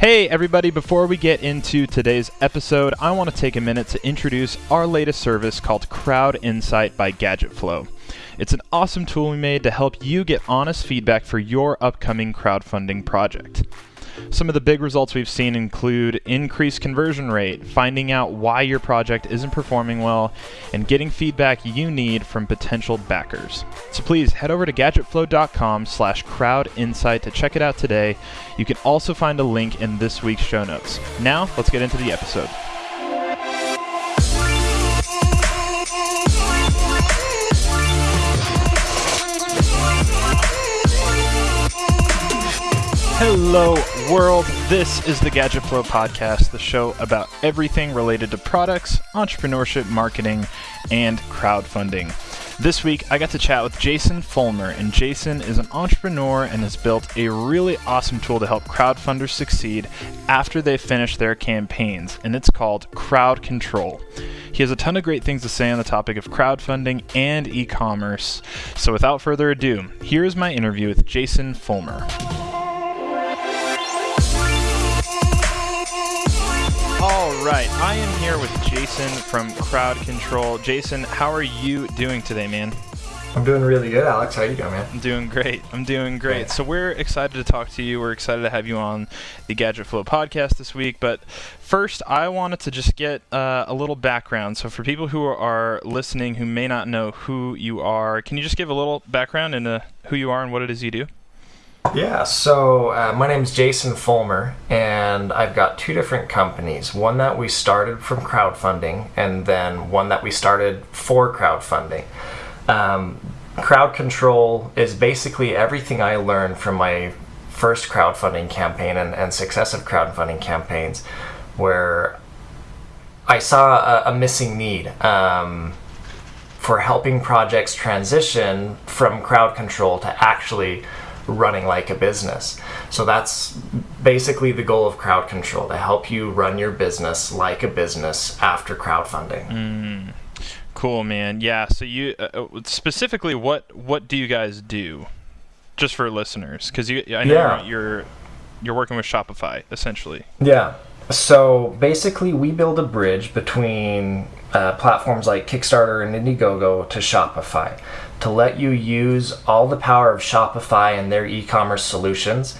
Hey, everybody, before we get into today's episode, I want to take a minute to introduce our latest service called Crowd Insight by GadgetFlow. It's an awesome tool we made to help you get honest feedback for your upcoming crowdfunding project. Some of the big results we've seen include increased conversion rate, finding out why your project isn't performing well, and getting feedback you need from potential backers. So please head over to gadgetflow.com slash crowdinsight to check it out today. You can also find a link in this week's show notes. Now, let's get into the episode. Hello, world. This is the Gadget Flow podcast, the show about everything related to products, entrepreneurship, marketing, and crowdfunding. This week, I got to chat with Jason Fulmer, and Jason is an entrepreneur and has built a really awesome tool to help crowdfunders succeed after they finish their campaigns, and it's called Crowd Control. He has a ton of great things to say on the topic of crowdfunding and e commerce. So, without further ado, here is my interview with Jason Fulmer. Right, I am here with Jason from Crowd Control. Jason, how are you doing today, man? I'm doing really good, Alex. How you doing, man? I'm doing great. I'm doing great. So we're excited to talk to you. We're excited to have you on the Gadget Flow podcast this week. But first, I wanted to just get uh, a little background. So for people who are listening who may not know who you are, can you just give a little background into who you are and what it is you do? Yeah, so uh, my name is Jason Fulmer, and I've got two different companies. One that we started from crowdfunding, and then one that we started for crowdfunding. Um, crowd control is basically everything I learned from my first crowdfunding campaign and, and successive crowdfunding campaigns, where I saw a, a missing need. Um, for helping projects transition from crowd control to actually running like a business. So that's basically the goal of crowd control to help you run your business like a business after crowdfunding. Mm, cool, man. Yeah. So you uh, uh specifically, what what do you guys do? Just for listeners, because you I know yeah. you're you're working with Shopify essentially. Yeah. So basically, we build a bridge between uh, platforms like Kickstarter and Indiegogo to Shopify to let you use all the power of Shopify and their e commerce solutions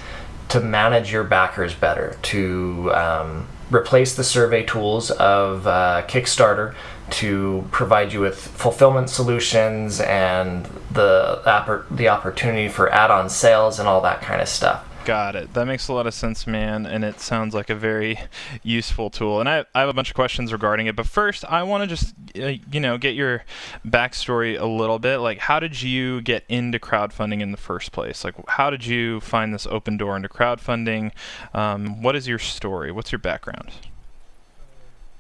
to manage your backers better, to um, replace the survey tools of uh, Kickstarter, to provide you with fulfillment solutions and the, the opportunity for add on sales and all that kind of stuff. Got it. That makes a lot of sense, man, and it sounds like a very useful tool. And I, I have a bunch of questions regarding it, but first, I want to just, uh, you know, get your backstory a little bit. Like, how did you get into crowdfunding in the first place? Like, how did you find this open door into crowdfunding? Um, what is your story? What's your background?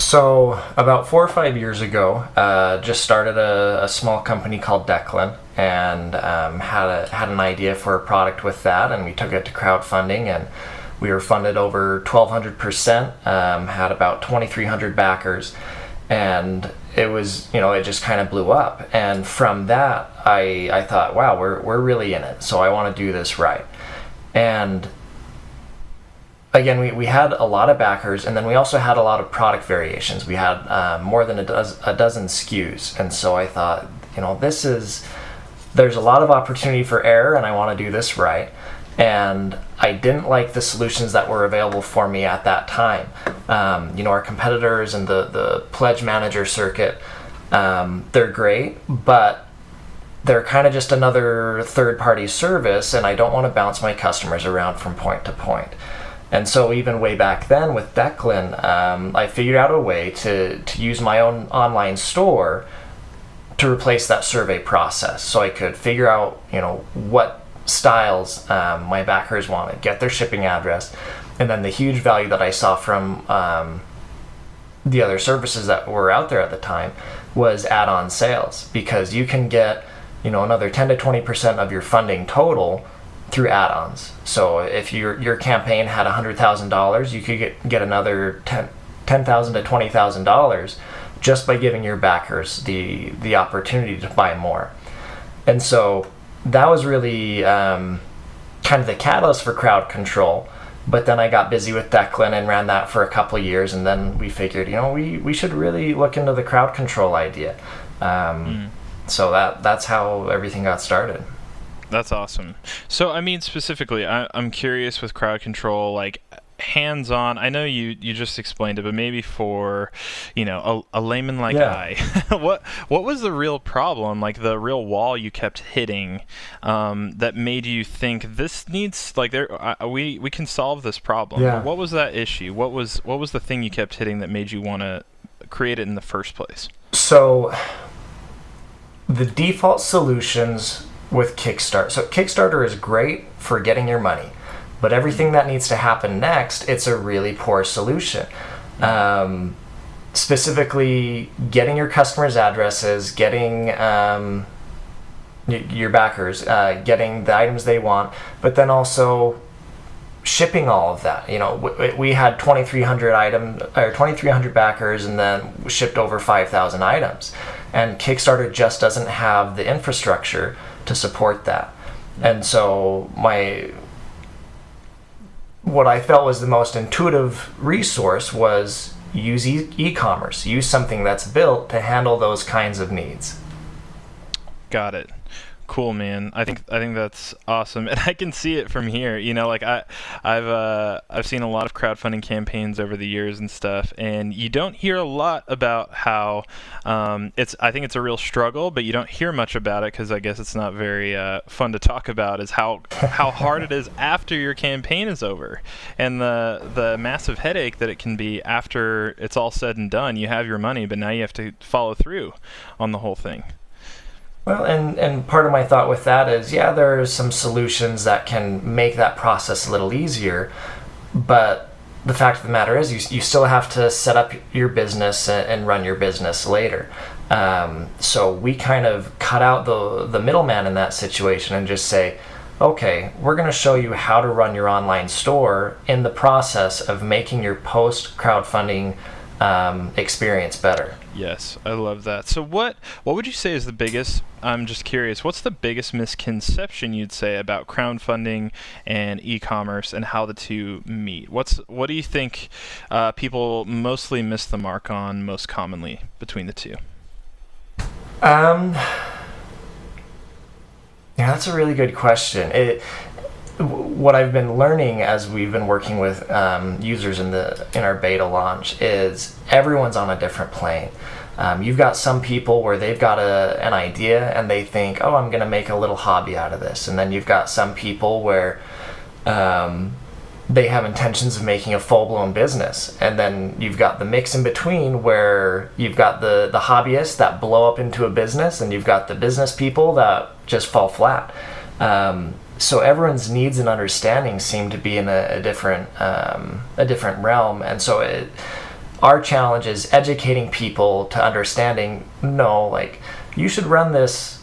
So, about four or five years ago, uh, just started a, a, small company called Declan and um, had, a, had an idea for a product with that, and we took it to crowdfunding, and we were funded over 1,200%, um, had about 2,300 backers, and it was, you know, it just kind of blew up. And from that, I, I thought, wow, we're, we're really in it, so I want to do this right. And again, we, we had a lot of backers, and then we also had a lot of product variations. We had uh, more than a, dozen, a dozen SKUs, and so I thought, you know, this is there's a lot of opportunity for error, and I want to do this right. And I didn't like the solutions that were available for me at that time. Um, you know, our competitors and the the pledge manager circuit, um, they're great, but they're kind of just another third party service, and I don't want to bounce my customers around from point to point. And so even way back then with Declan, um, I figured out a way to, to use my own online store to replace that survey process. So I could figure out, you know, what styles um, my backers wanted, get their shipping address, and then the huge value that I saw from um, the other services that were out there at the time was add-on sales because you can get, you know, another 10 to 20% of your funding total through add-ons. So if your your campaign had hundred thousand dollars, you could get get another ten ten thousand to twenty thousand dollars just by giving your backers the the opportunity to buy more. And so that was really um, kind of the catalyst for crowd control but then I got busy with Declan and ran that for a couple of years, and then we figured, you know, we, we should really look into the crowd control idea. Um, mm. So that that's how everything got started. That's awesome. So, I mean, specifically, I, am curious with crowd control, like hands-on. I know you you just explained it, but maybe for you know a, a layman like yeah. I, what what was the real problem? Like the real wall you kept hitting um, that made you think this needs like there uh, we we can solve this problem. Yeah. What was that issue? What was what was the thing you kept hitting that made you want to create it in the first place? So the default solutions with Kickstarter. So Kickstarter is great for getting your money, but everything that needs to happen next, it's a really poor solution. Um, specifically, getting your customers' addresses, getting um, your backers, uh, getting the items they want, but then also shipping all of that. You know, we had 2,300 items or 2,300 backers, and then shipped over 5,000 items. And Kickstarter just doesn't have the infrastructure to support that. And so my what I felt was the most intuitive resource was use e- commerce use something that's built to handle those kinds of needs. Got it cool, man. I think I think that's awesome, and I can see it from here. You know, like I, I've uh, I've seen a lot of crowdfunding campaigns over the years and stuff, and you don't hear a lot about how um, it's. I think it's a real struggle, but you don't hear much about it because I guess it's not very uh, fun to talk about. Is how how hard it is after your campaign is over, and the the massive headache that it can be after it's all said and done. You have your money, but now you have to follow through on the whole thing. Well, and, and part of my thought with that is, yeah, there are some solutions that can make that process a little easier, but the fact of the matter is, you, you still have to set up your business and, and run your business later. Um, so we kind of cut out the, the middleman in that situation and just say, okay, we're going to show you how to run your online store in the process of making your post crowdfunding um, experience better. Yes, I love that. So what what would you say is the biggest? I'm just curious. What's the biggest misconception you'd say about crowdfunding and e-commerce and how the two meet? What's what do you think uh, people mostly miss the mark on most commonly between the two? Um. Yeah, that's a really good question. It what I've been learning as we've been working with um, users in the in our beta launch is everyone's on a different plane. Um, you've got some people where they've got a, an idea and they think, oh, I'm going to make a little hobby out of this, and then you've got some people where um, they have intentions of making a full blown business, and then you've got the mix in between where you've got the the hobbyists that blow up into a business, and you've got the business people that just fall flat. Um, so everyone's needs and understanding seem to be in a, a different um, a different realm, and so it, our challenge is educating people to understanding. No, like you should run this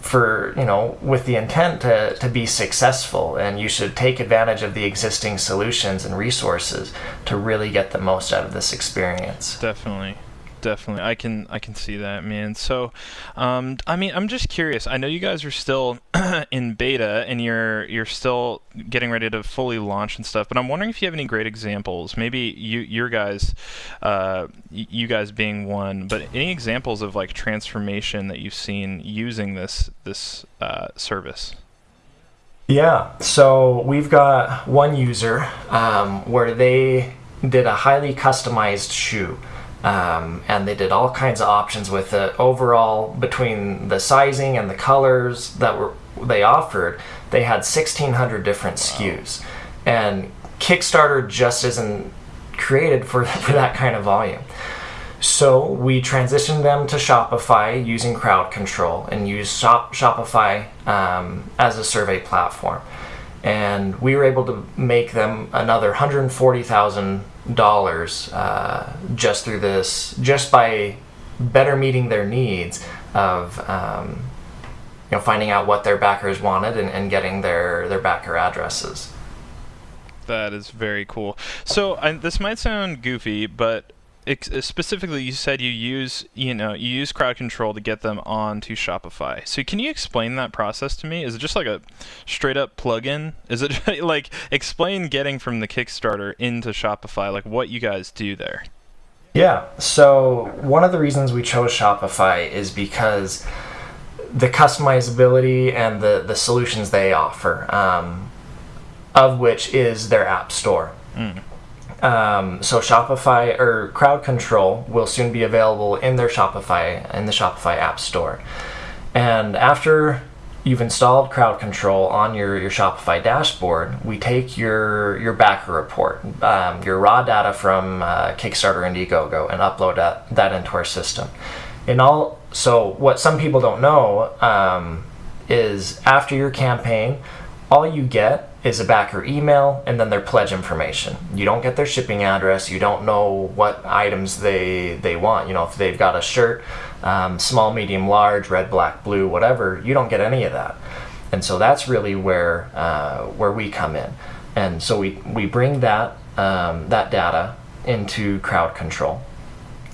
for you know with the intent to, to be successful. And you should take advantage of the existing solutions and resources to really get the most out of this experience. Definitely definitely. I can I can see that, man. So, um, I mean, I'm just curious. I know you guys are still in beta and you're you're still getting ready to fully launch and stuff. But I'm wondering if you have any great examples. Maybe you your guys, uh, you guys being one. But any examples of like transformation that you've seen using this this uh, service? Yeah. So we've got one user um, where they did a highly customized shoe. Um, and they did all kinds of options with it. Overall, between the sizing and the colors that were they offered, they had 1,600 different wow. SKUs, and Kickstarter just isn't created for for that kind of volume. So we transitioned them to Shopify using Crowd Control and used Shop, Shopify um, as a survey platform, and we were able to make them another 140,000 dollars uh, just through this, just by better meeting their needs of um, you know finding out what their backers wanted and, and getting their their backer addresses. That is very cool. So this might sound goofy, but specifically, you said you use you know you use crowd control to get them onto Shopify. So can you explain that process to me? Is it just like a straight up plugin? Is it like explain getting from the Kickstarter into Shopify, like what you guys do there? Yeah. So one of the reasons we chose Shopify is because the customizability and the the solutions they offer, um, of which is their app store. Mm. Um, so Shopify or Crowd Control will soon be available in their Shopify in the Shopify App Store. And after you've installed Crowd Control on your, your Shopify dashboard, we take your your backer report, um, your raw data from uh, Kickstarter Indiegogo, and upload that, that into our system. And all so what some people don't know um, is after your campaign, all you get is a backer email and then their pledge information. You don't get their shipping address. You don't know what items they they want. You know, if they've got a shirt, um, small, medium, large, red, black, blue, whatever, you don't get any of that. And so that's really where uh, where we come in. And so we we bring that um, that data into crowd control,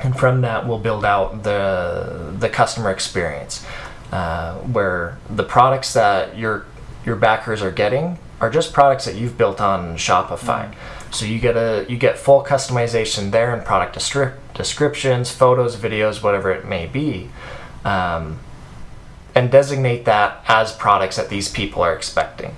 and from that we'll build out the the customer experience, uh, where the products that your your backers are getting are just products that you've built on Shopify. Mm-hmm. So you get a you get full customization there in product descri- descriptions, photos, videos, whatever it may be, um, and designate that as products that these people are expecting.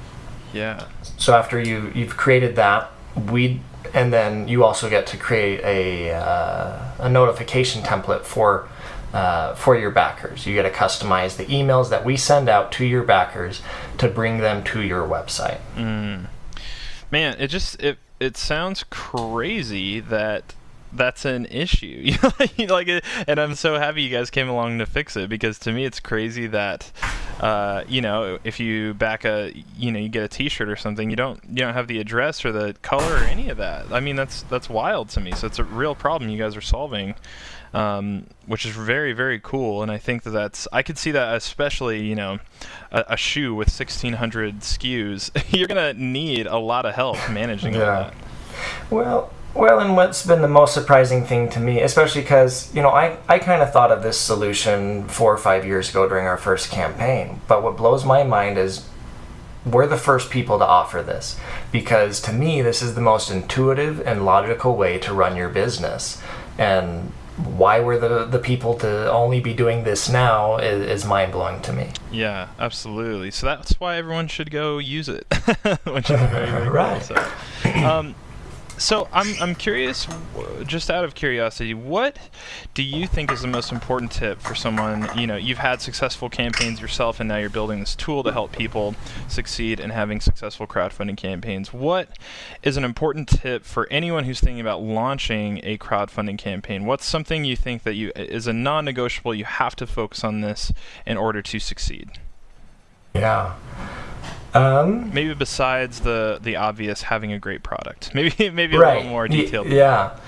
Yeah. So after you you've created that, we and then you also get to create a uh, a notification template for uh, for your backers. You get to customize the emails that we send out to your backers to bring them to your website. Mm. Man, it just it it sounds crazy that that's an issue. like, it, and I'm so happy you guys came along to fix it because to me it's crazy that, uh, you know, if you back a, you know, you get a T-shirt or something, you don't you don't have the address or the color or any of that. I mean, that's that's wild to me. So it's a real problem you guys are solving um, which is very very cool. And I think that that's I could see that especially you know a, a shoe with 1600 SKUs, you're gonna need a lot of help managing yeah. all that. Well. Well, and what's been the most surprising thing to me, especially because, you know, I, I kind of thought of this solution four or five years ago during our first campaign. But what blows my mind is we're the first people to offer this because to me this is the most intuitive and logical way to run your business and why we're the the people to only be doing this now is, is mind blowing to me. Yeah, absolutely. So that's why everyone should go use it, which is very, very right. Cool, so. Um, so I'm I'm curious, just out of curiosity, what do you think is the most important tip for someone? You know, you've had successful campaigns yourself, and now you're building this tool to help people succeed in having successful crowdfunding campaigns. What is an important tip for anyone who's thinking about launching a crowdfunding campaign? What's something you think that you is a non-negotiable? You have to focus on this in order to succeed. Yeah. Um, maybe besides the the obvious having a great product, maybe maybe a little more detailed. Y- yeah.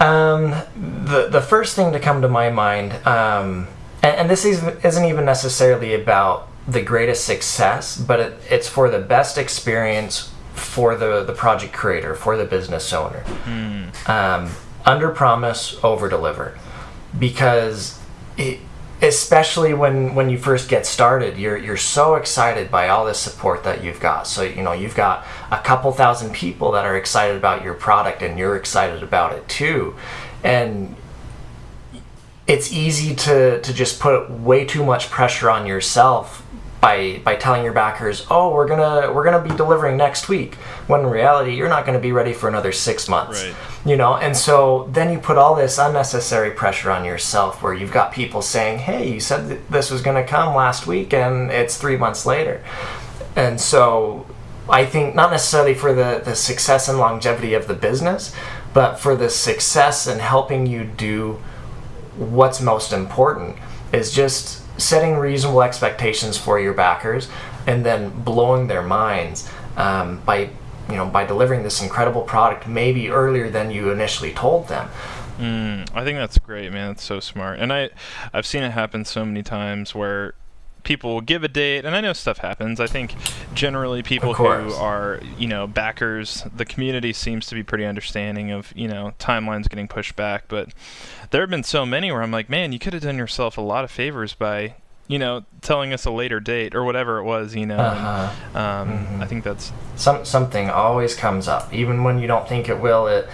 Um, the the first thing to come to my mind, um, and, and, this is, isn't even necessarily about the greatest success, but it, it's for the best experience for the the project creator, for the business owner. Mm. Um, under promise, over deliver, because it, especially when when you first get started you're you're so excited by all this support that you've got. So you know you've got a couple thousand people that are excited about your product and you're excited about it too. And it's easy to to just put way too much pressure on yourself by by telling your backers, "Oh, we're gonna we're gonna be delivering next week," when in reality you're not gonna be ready for another six months. Right. You know, and so then you put all this unnecessary pressure on yourself, where you've got people saying, "Hey, you said this was gonna come last week, and it's three months later," and so I think not necessarily for the the success and longevity of the business, but for the success and helping you do what's most important is just setting reasonable expectations for your backers and then blowing their minds um, by you know by delivering this incredible product maybe earlier than you initially told them. Mm, i think that's great man. That's so smart. And i i've seen it happen so many times where people will give a date, and I know stuff happens. I think generally people who are, you know, backers, the community seems to be pretty understanding of, you know, timelines getting pushed back. But there have been so many where I'm like, man, you could have done yourself a lot of favors by you know, telling us a later date or whatever it was, you know. Uh-huh. And, um, mm-hmm. I think that's some something always comes up, even when you don't think it will. It,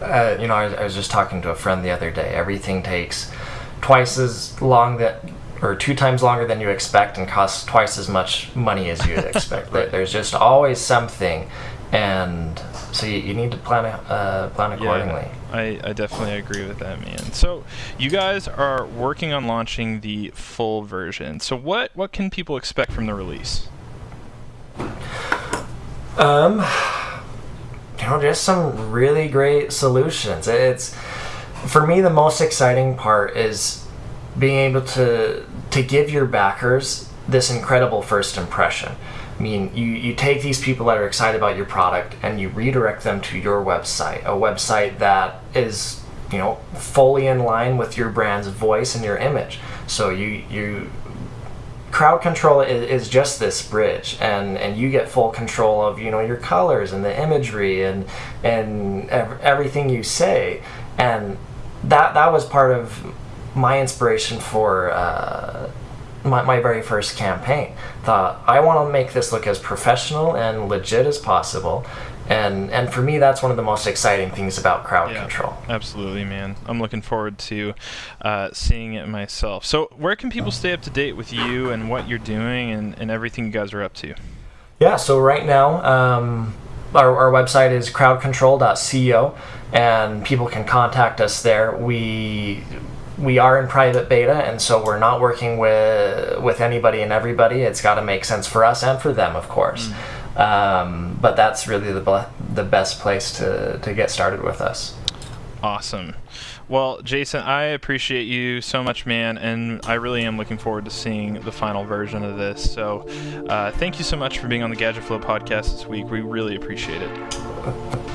uh, you know, I, I, was just talking to a friend the other day. Everything takes twice as long that, or two times longer than you expect, and costs twice as much money as you'd expect. right. There's just always something, and so you, you need to plan uh, plan accordingly. Yeah, I, I definitely agree with that, man. So you guys are working on launching the full version. So what what can people expect from the release? Um, you know, just some really great solutions. It's for me the most exciting part is being able to to give your backers this incredible first impression. I mean, you, you take these people that are excited about your product and you redirect them to your website, a website that is, you know, fully in line with your brand's voice and your image. So you you crowd control is, is just this bridge and and you get full control of you know your colors and the imagery and and ev- everything you say and that that was part of my inspiration for uh, my, my very first campaign. Thought I want to make this look as professional and legit as possible, and and for me that's one of the most exciting things about crowd yeah, control. Absolutely, man. I'm looking forward to uh, seeing it myself. So where can people stay up to date with you and what you're doing and, and everything you guys are up to? Yeah. So right now. Um, our, our website is crowdcontrol.co and people can contact us there. We we are in private beta, and so we're not working with with anybody and everybody. It's got to make sense for us and for them, of course. Mm. Um, but that's really the the best place to to get started with us. Awesome. Well, Jason, I appreciate you so much, man, and I really am looking forward to seeing the final version of this. So, uh, thank you so much for being on the Gadget Flow podcast this week. We really appreciate it.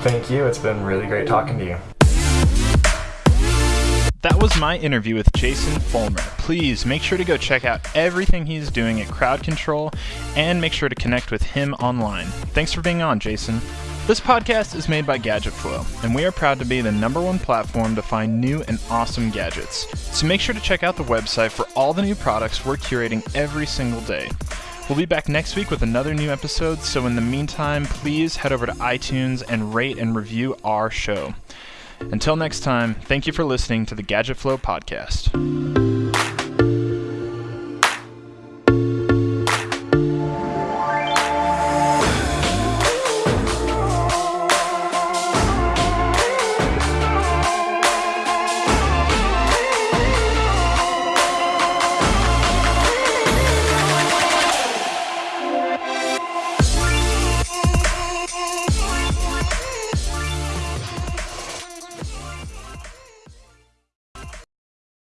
Thank you. It's been really great talking to you. That was my interview with Jason Fulmer. Please make sure to go check out everything he's doing at Crowd Control and make sure to connect with him online. Thanks for being on, Jason. This podcast is made by Gadget Flow, and we are proud to be the number one platform to find new and awesome gadgets. So make sure to check out the website for all the new products we're curating every single day. We'll be back next week with another new episode, so in the meantime, please head over to iTunes and rate and review our show. Until next time, thank you for listening to the Gadget Flow podcast.